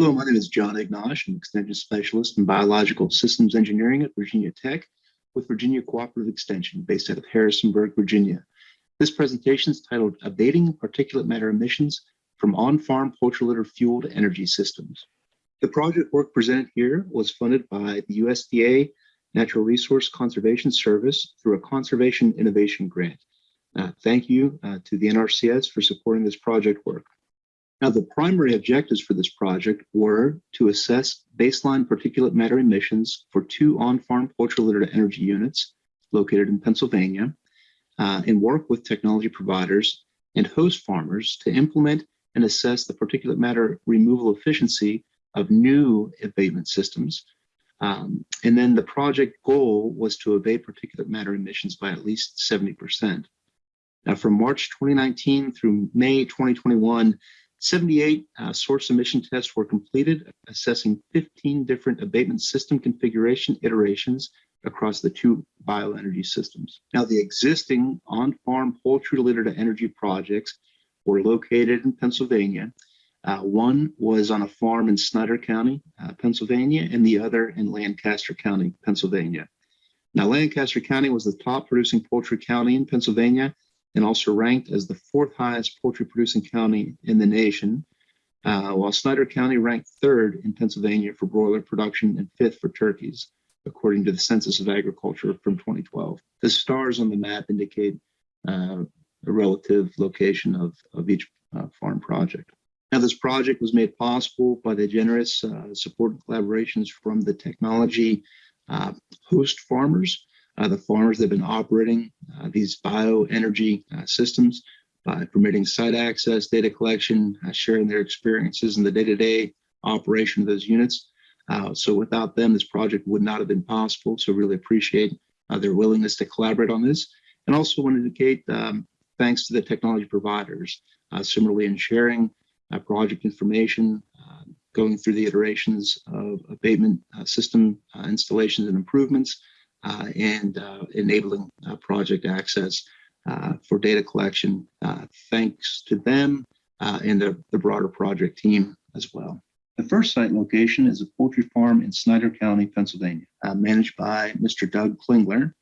Hello, my name is John Ignosh. I'm an Extension Specialist in Biological Systems Engineering at Virginia Tech with Virginia Cooperative Extension based out of Harrisonburg, Virginia. This presentation is titled Abating Particulate Matter Emissions from On-Farm Poultry Litter Fueled Energy Systems. The project work presented here was funded by the USDA Natural Resource Conservation Service through a Conservation Innovation Grant. Uh, thank you uh, to the NRCS for supporting this project work. Now, the primary objectives for this project were to assess baseline particulate matter emissions for two on-farm poultry litter to energy units located in Pennsylvania uh, and work with technology providers and host farmers to implement and assess the particulate matter removal efficiency of new abatement systems. Um, and then the project goal was to abate particulate matter emissions by at least 70%. Now, from March 2019 through May 2021, 78 uh, source emission tests were completed, assessing 15 different abatement system configuration iterations across the two bioenergy systems. Now, the existing on-farm poultry litter to energy projects were located in Pennsylvania. Uh, one was on a farm in Snyder County, uh, Pennsylvania, and the other in Lancaster County, Pennsylvania. Now, Lancaster County was the top producing poultry county in Pennsylvania and also ranked as the fourth highest poultry producing county in the nation, uh, while Snyder County ranked third in Pennsylvania for broiler production and fifth for turkeys, according to the Census of Agriculture from 2012. The stars on the map indicate uh, relative location of, of each uh, farm project. Now, this project was made possible by the generous uh, support and collaborations from the technology uh, host farmers the farmers that have been operating uh, these bioenergy uh, systems by permitting site access, data collection, sharing their experiences in the day-to-day operation of those units. so without them, this project would not have been possible. So really appreciate their willingness to collaborate on this. And also want to indicate um, thanks to the technology providers. Uh, similarly, in sharing uh, project information, uh, going through the iterations of abatement system installations and improvements, uh, Uh, and uh, enabling uh, project access uh, for data collection. Uh, thanks to them and the, the broader project team as well. The first site location is a poultry farm in Snyder County, Pennsylvania, managed by Mr. Doug Klingler.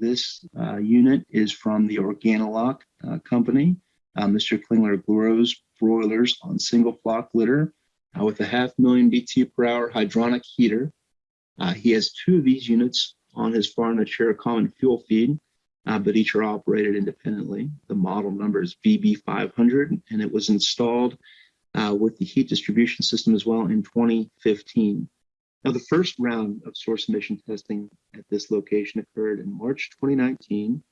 this unit is from the Organolog company. Mr. Klingler grows broilers on single flock litter uh, with a half million BTU per hour hydronic heater. Uh, he has two of these units on his a common fuel feed, uh, but each are operated independently. The model number is VB500, and it was installed uh, with the heat distribution system as well in 2015. Now, the first round of source emission testing at this location occurred in March 2019.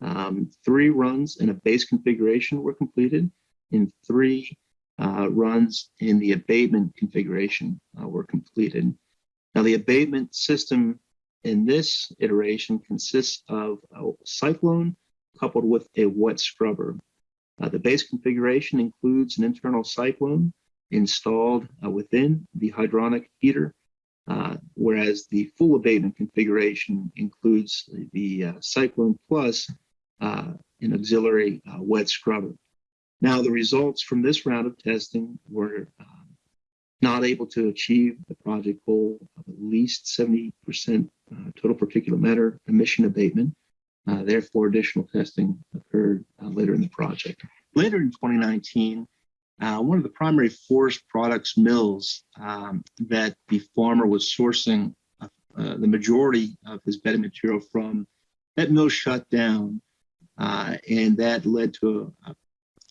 Um, three runs in a base configuration were completed, and three uh, runs in the abatement configuration uh, were completed. Now, the abatement system in this iteration consists of a cyclone coupled with a wet scrubber. Uh, the base configuration includes an internal cyclone installed uh, within the hydronic heater, uh, whereas the full abatement configuration includes the uh, cyclone plus uh, an auxiliary uh, wet scrubber. Now, the results from this round of testing were not able to achieve the project goal of at least 70% uh, total particulate matter emission abatement. Uh, therefore, additional testing occurred uh, later in the project. Later in 2019, uh, one of the primary forest products mills um, that the farmer was sourcing uh, uh, the majority of his bedding material from, that mill shut down, and that led to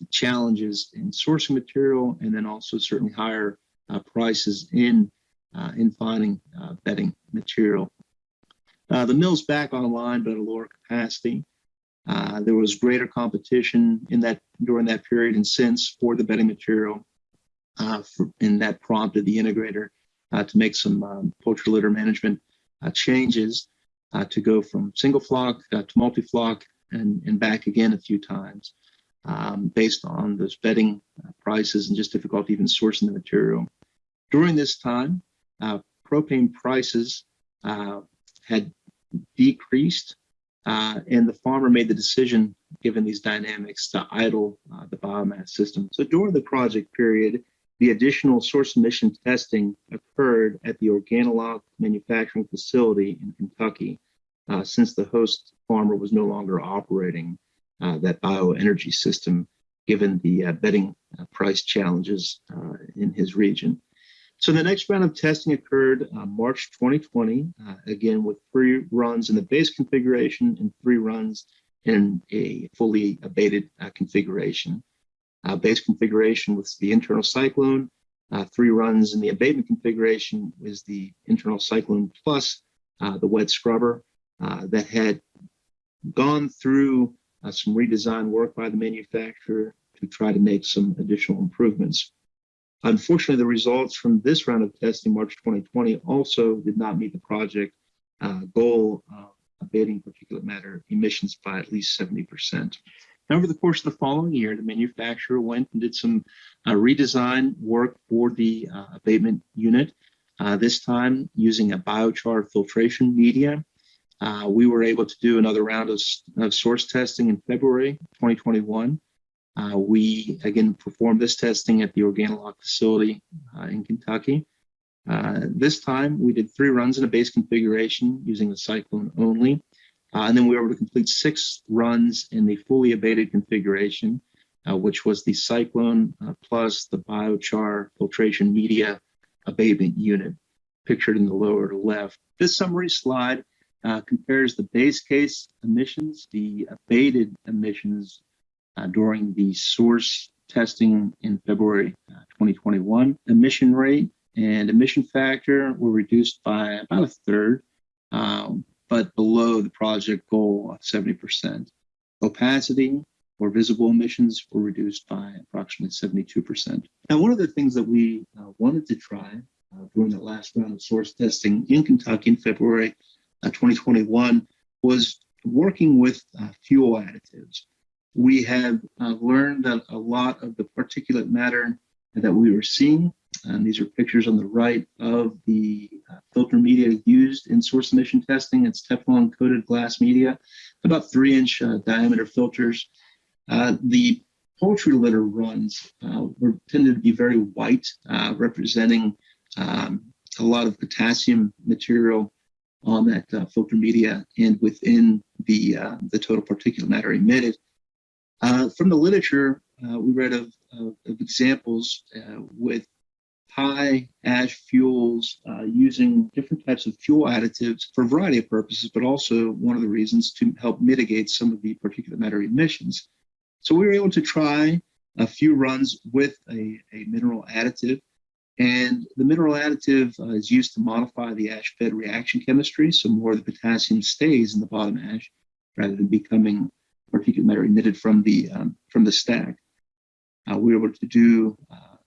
challenges in sourcing material and then also certainly higher Uh, prices in uh, in finding uh, bedding material. Uh, the mill's back online, but at a lower capacity. Uh, there was greater competition in that during that period and since for the bedding material, for, and that prompted the integrator to make some um, poultry litter management changes to go from single flock to multi-flock and, and back again a few times um, based on those bedding uh, prices and just difficulty even sourcing the material. During this time, uh, propane prices uh, had decreased, uh, and the farmer made the decision, given these dynamics, to idle uh, the biomass system. So during the project period, the additional source emission testing occurred at the Organolog manufacturing facility in Kentucky uh, since the host farmer was no longer operating that bioenergy system given the uh, bedding uh, price challenges uh, in his region. So the next round of testing occurred uh, March 2020, again with three runs in the base configuration and three runs in a fully abated configuration. base configuration was the internal cyclone, three runs in the abatement configuration was the internal cyclone plus the wet scrubber that had gone through uh, some redesign work by the manufacturer to try to make some additional improvements. Unfortunately, the results from this round of testing, March 2020, also did not meet the project uh, goal of abating particulate matter emissions by at least 70%. Now, over the course of the following year, the manufacturer went and did some uh, redesign work for the uh, abatement unit, uh, this time using a biochar filtration media uh, we were able to do another round of, of source testing in February 2021. Uh, we again performed this testing at the Organolog facility uh, in Kentucky. Uh, this time we did three runs in a base configuration using the cyclone only. Uh, and then we were able to complete six runs in the fully abated configuration, uh, which was the cyclone plus the biochar filtration media abatement unit pictured in the lower left. This summary slide uh, compares the base case emissions, the abated emissions uh, during the source testing in February uh, 2021. Emission rate and emission factor were reduced by about a third, um, but below the project goal of 70%. Opacity or visible emissions were reduced by approximately 72%. Now, one of the things that we uh, wanted to try uh, during the last round of source testing in Kentucky in February 2021 was working with uh, fuel additives. We have uh, learned that a lot of the particulate matter that we were seeing, and these are pictures on the right of the uh, filter media used in source emission testing. It's Teflon coated glass media, about three inch uh, diameter filters. Uh, the poultry litter runs uh, were tended to be very white, representing um, a lot of potassium material on that uh, filter media and within the, uh, the total particulate matter emitted. Uh, from the literature, uh, we read of, of, of examples uh, with high ash fuels uh, using different types of fuel additives for a variety of purposes, but also one of the reasons to help mitigate some of the particulate matter emissions. So we were able to try a few runs with a, a mineral additive and the mineral additive uh, is used to modify the ash fed reaction chemistry, so more of the potassium stays in the bottom ash rather than becoming particulate matter emitted from the, um, from the stack. Uh, we were able to do uh,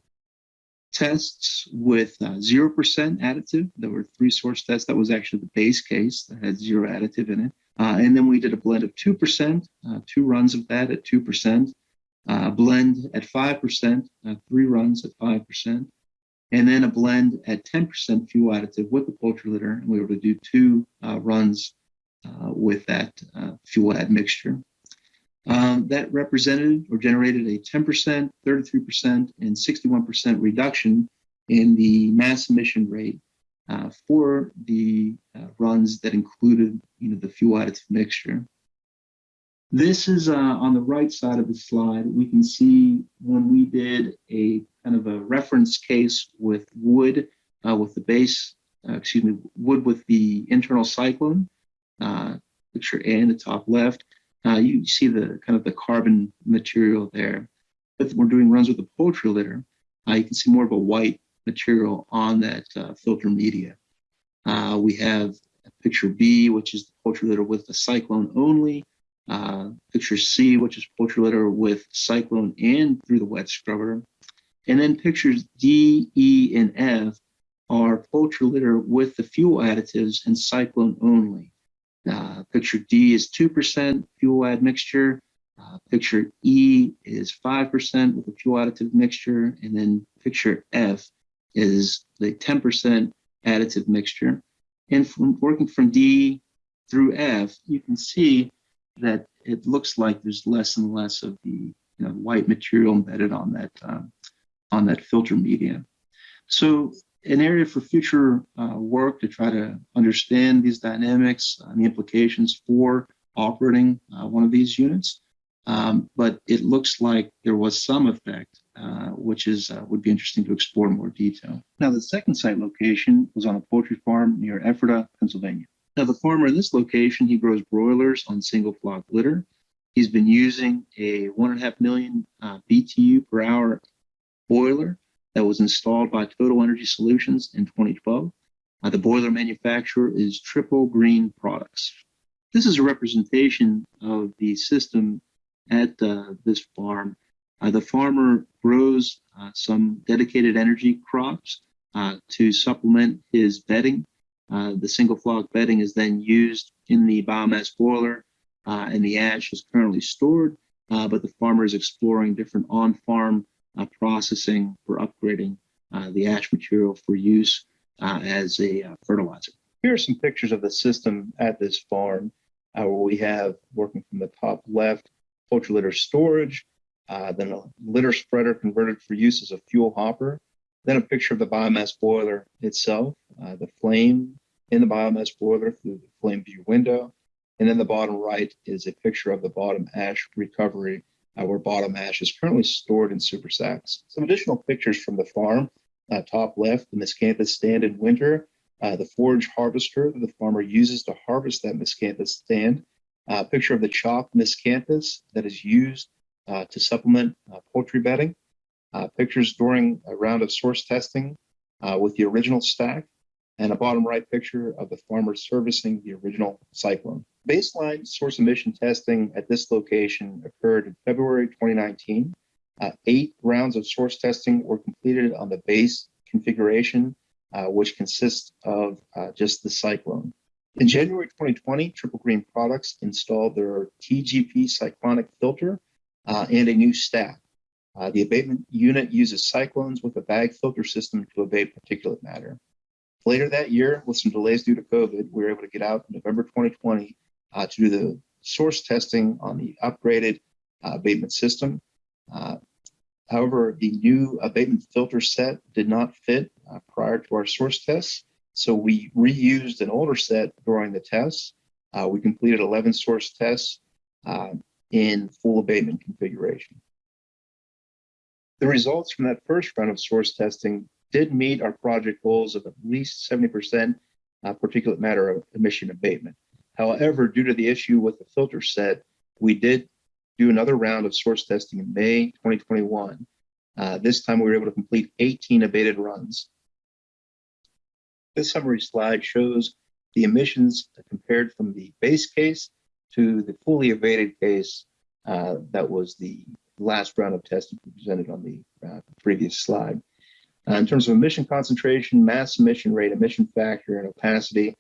tests with 0% uh, additive. There were three source tests. That was actually the base case that had zero additive in it. Uh, and then we did a blend of 2%, uh, two runs of that at 2%, a blend at 5%, three runs at 5%, and then a blend at 10% fuel additive with the poultry litter. And we were able to do two uh, runs uh, with that uh, fuel add mixture. Um, that represented or generated a 10%, 33%, and 61% reduction in the mass emission rate uh, for the uh, runs that included you know, the fuel additive mixture. This is uh, on the right side of the slide. We can see when we did a kind of a reference case with wood, uh, with the base, uh, excuse me, wood with the internal cyclone, uh, picture A in the top left. Uh, you see the kind of the carbon material there. If we're doing runs with the poultry litter, uh, you can see more of a white material on that filter media. we have picture B, which is the poultry litter with the cyclone only. Uh, picture C, which is poultry litter with cyclone and through the wet scrubber. And then pictures D, E, and F are poultry litter with the fuel additives and cyclone only. Uh, picture D is 2% fuel add mixture. Uh, picture E is 5% with a fuel additive mixture. And then picture F is the 10% additive mixture. And from working from D through F, you can see that it looks like there's less and less of the you know, white material embedded on that um, on that filter media. So an area for future uh, work to try to understand these dynamics and the implications for operating uh, one of these units. Um, but it looks like there was some effect, uh, which is uh, would be interesting to explore in more detail. Now, the second site location was on a poultry farm near Ephrata, Pennsylvania. Now, the farmer in this location, he grows broilers on single flock litter. He's been using a one and a half million uh, BTU per hour boiler that was installed by Total Energy Solutions in 2012. Uh, the boiler manufacturer is Triple Green Products. This is a representation of the system at uh, this farm. Uh, the farmer grows uh, some dedicated energy crops uh, to supplement his bedding. Uh, the single flock bedding is then used in the biomass boiler and the ash is currently stored, but the farmer is exploring different on-farm processing for upgrading the ash material for use as a fertilizer. Here are some pictures of the system at this farm uh, where we have working from the top left, poultry litter storage, uh, then a litter spreader converted for use as a fuel hopper, then a picture of the biomass boiler itself, uh, the flame in the biomass boiler through the flame view window. And then the bottom right is a picture of the bottom ash recovery uh, where bottom ash is currently stored in super sacks. Some additional pictures from the farm. Uh, top left, the miscanthus stand in winter, uh, the forage harvester that the farmer uses to harvest that miscanthus stand, a picture of the chopped miscanthus that is used uh, to supplement uh, poultry bedding, uh, pictures during a round of source testing with the original stack, and a bottom right picture of the farmer servicing the original cyclone. Baseline source emission testing at this location occurred in February 2019. eight rounds of source testing were completed on the base configuration uh, which consists of uh, just the cyclone. In January 2020, Triple Green Products installed their TGP cyclonic filter uh, and a new stack. Uh, the abatement unit uses cyclones with a bag filter system to abate particulate matter. Later that year, with some delays due to COVID, we were able to get out in November 2020 uh, to do the source testing on the upgraded uh, abatement system. However, the new abatement filter set did not fit uh, prior to our source tests. So we reused an older set during the tests. Uh, we completed 11 source tests uh, in full abatement configuration. The results from that first round of source testing did meet our project goals of at least 70% uh, particulate matter emission abatement. However, due to the issue with the filter set, we did do another round of source testing in May 2021. Uh, this time we were able to complete 18 abated runs. This summary slide shows the emissions compared from the base case to the fully abated case uh, that was the last round of testing presented on the uh, previous slide. Uh, in terms of emission concentration, mass emission rate, emission factor, and opacity,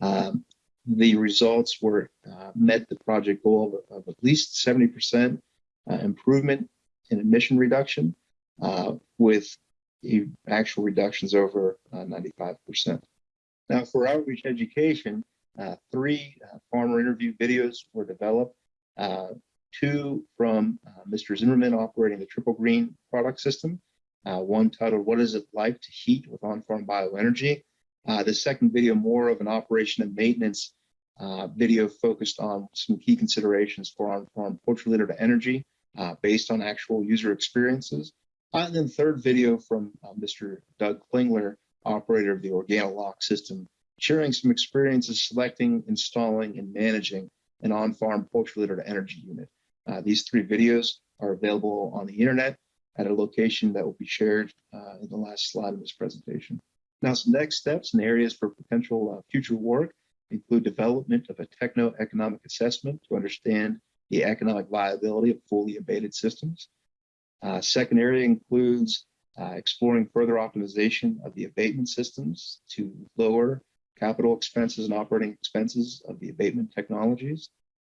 um, the results were uh, met the project goal of, of at least 70% uh, improvement in emission reduction uh, with actual reductions over 95%. Uh, now for outreach education, uh, three uh, farmer interview videos were developed, two from Mr. Zimmerman operating the Triple Green product system, one titled, What is it like to heat with on-farm bioenergy? Uh, the second video, more of an operation and maintenance uh, video focused on some key considerations for on-farm poultry litter to energy uh, based on actual user experiences. Uh, and then third video from uh, Mr. Doug Klingler, operator of the Organolog system, sharing some experiences selecting, installing, and managing an on-farm poultry litter to energy unit. Uh, these three videos are available on the internet at a location that will be shared in the last slide of this presentation. Now, some next steps and areas for potential uh, future work include development of a techno-economic assessment to understand the economic viability of fully abated systems. Uh, second area includes uh, exploring further optimization of the abatement systems to lower capital expenses and operating expenses of the abatement technologies.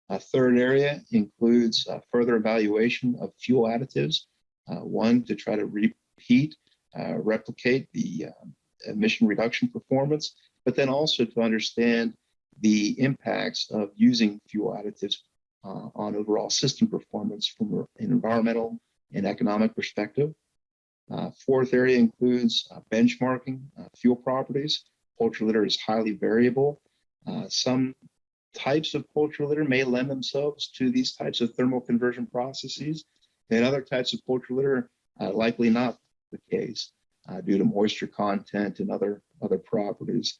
A third area includes uh, further evaluation of fuel additives, uh, one to try to repeat, uh, replicate the um, emission reduction performance, but then also to understand the impacts of using fuel additives uh, on overall system performance from an environmental and economic perspective. Uh, fourth area includes uh, benchmarking uh, fuel properties. Poultry litter is highly variable. Uh, some types of poultry litter may lend themselves to these types of thermal conversion processes, and other types of poultry litter uh, likely not the case uh, due to moisture content and other, other properties.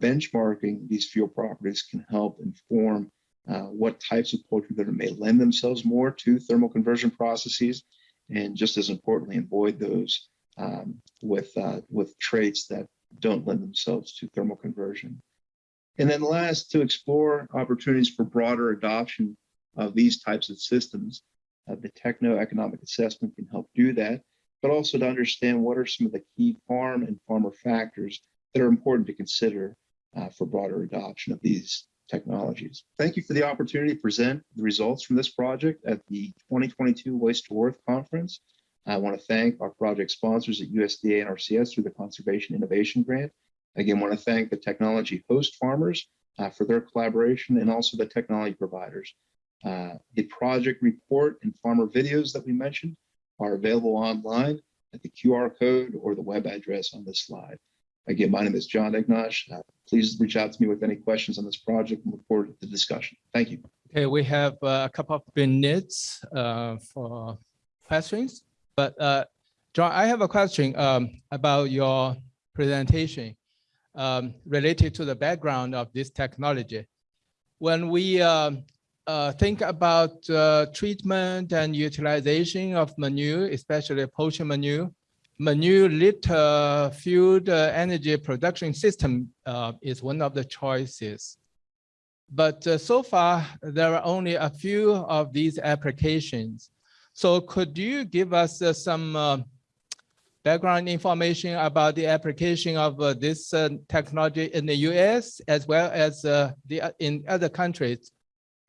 benchmarking these fuel properties can help inform what types of poultry litter may lend themselves more to thermal conversion processes and just as importantly, avoid those um, with uh, with traits that don't lend themselves to thermal conversion. And then last, to explore opportunities for broader adoption of these types of systems. Uh, the techno-economic assessment can help do that, but also to understand what are some of the key farm and farmer factors that are important to consider uh, for broader adoption of these technologies. Thank you for the opportunity to present the results from this project at the 2022 Waste to Worth Conference. I want to thank our project sponsors at USDA NRCS through the Conservation Innovation Grant. Again, want to thank the technology host farmers uh, for their collaboration and also the technology providers. Uh, the project report and farmer videos that we mentioned are available online at the QR code or the web address on this slide. Again, my name is John Ignosh. Uh, please reach out to me with any questions on this project and look forward to the discussion. Thank you. Okay, we have uh, a couple of minutes uh, for questions, but uh, John, I have a question um, about your presentation um, related to the background of this technology. When we um, uh, think about uh, treatment and utilization of manure, especially poultry manure, manure litter fueled energy production system uh, is one of the choices. But uh, so far, there are only a few of these applications. So could you give us uh, some uh, background information about the application of uh, this uh, technology in the US as well as the in other countries,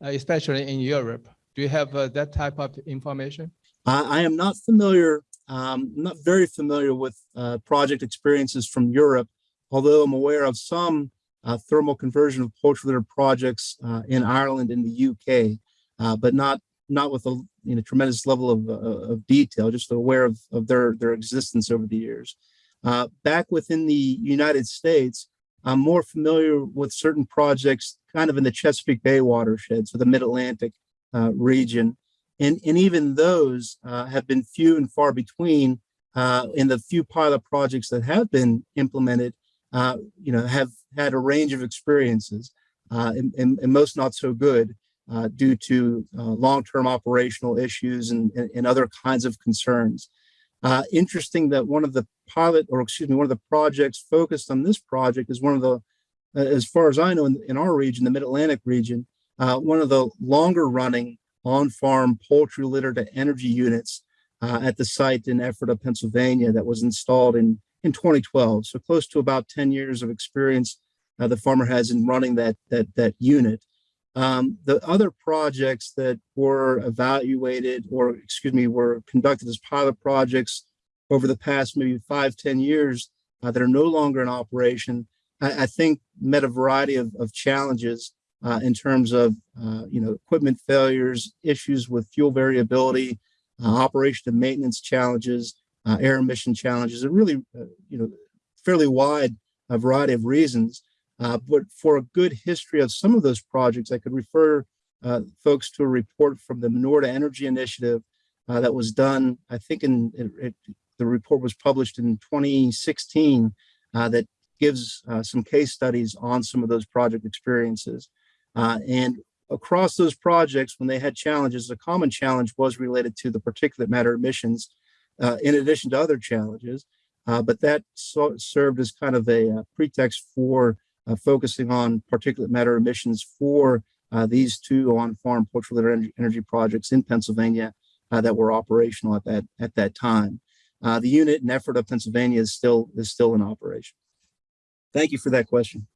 especially in Europe? Do you have that type of information? I am not familiar um, not very familiar with uh, project experiences from Europe, although I'm aware of some uh, thermal conversion of poultry litter projects uh, in Ireland and the UK, uh, but not not with a you know, tremendous level of, uh, of detail, just aware of, of their, their existence over the years. Uh, back within the United States, I'm more familiar with certain projects kind of in the Chesapeake Bay watershed, so the mid-Atlantic region, and, and even those uh, have been few and far between uh, in the few pilot projects that have been implemented, uh, you know, have had a range of experiences uh, and, and, and, most not so good uh, due to uh, long-term operational issues and, and, other kinds of concerns. interesting that one of the pilot, or excuse me, one of the projects focused on this project is one of the, as far as I know, in, in our region, the Mid-Atlantic region, one of the longer running on-farm poultry litter to energy units uh, at the site in Ephrata, Pennsylvania that was installed in, in 2012. So close to about 10 years of experience uh, the farmer has in running that, that, that unit. Um, the other projects that were evaluated or excuse me, were conducted as pilot projects over the past maybe five, 10 years uh, that are no longer in operation, I, I think met a variety of, of challenges uh, in terms of uh, you know equipment failures, issues with fuel variability, uh, operation and maintenance challenges, uh, air emission challenges, and really uh, you know fairly wide a variety of reasons. But for a good history of some of those projects, I could refer folks to a report from the Manure to Energy Initiative that was done. I think in it, it, the report was published in 2016 that gives some case studies on some of those project experiences. Uh, and across those projects, when they had challenges, a common challenge was related to the particulate matter emissions, uh, in addition to other challenges. Uh, but that so served as kind of a, a uh, pretext for uh, focusing on particulate matter emissions for uh, these two on-farm litter energy, energy, projects in Pennsylvania that were operational at that at that time. Uh, the unit in Ephrata Pennsylvania is still is still in operation. Thank you for that question.